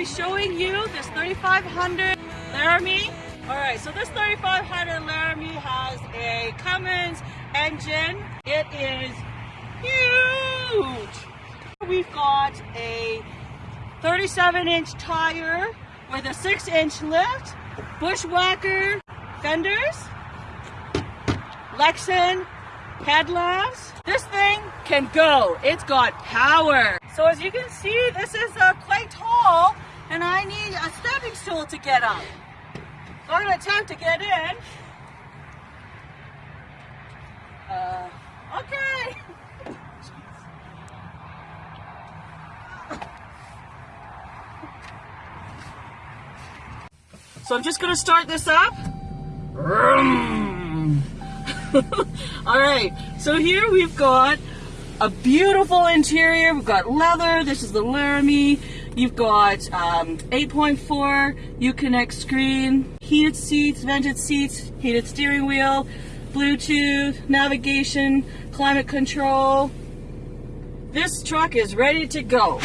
be showing you this 3500 Laramie. Alright, so this 3500 Laramie has a Cummins engine. It is huge. We've got a 37 inch tire with a 6 inch lift, Bushwacker fenders, Lexan headlamps. This thing can go. It's got power. So as you can see, this is uh, quite tall stool to get up. So I'm going to attempt to get in. Uh, okay. So I'm just going to start this up. All right, so here we've got a beautiful interior. We've got leather. This is the Laramie. You've got um, 8.4 Uconnect screen, heated seats, vented seats, heated steering wheel, Bluetooth, navigation, climate control. This truck is ready to go.